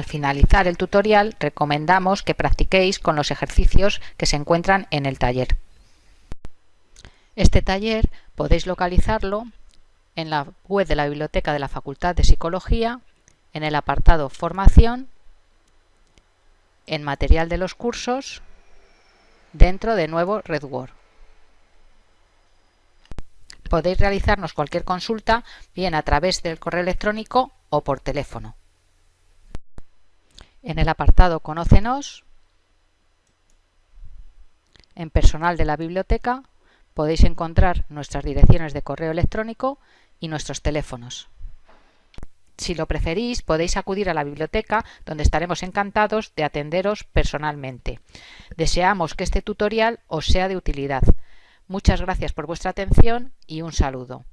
Al finalizar el tutorial recomendamos que practiquéis con los ejercicios que se encuentran en el taller. Este taller podéis localizarlo en la web de la Biblioteca de la Facultad de Psicología, en el apartado Formación, en Material de los cursos, dentro de nuevo RedWord. Podéis realizarnos cualquier consulta bien a través del correo electrónico o por teléfono. En el apartado Conócenos, en personal de la biblioteca, podéis encontrar nuestras direcciones de correo electrónico y nuestros teléfonos. Si lo preferís, podéis acudir a la biblioteca, donde estaremos encantados de atenderos personalmente. Deseamos que este tutorial os sea de utilidad. Muchas gracias por vuestra atención y un saludo.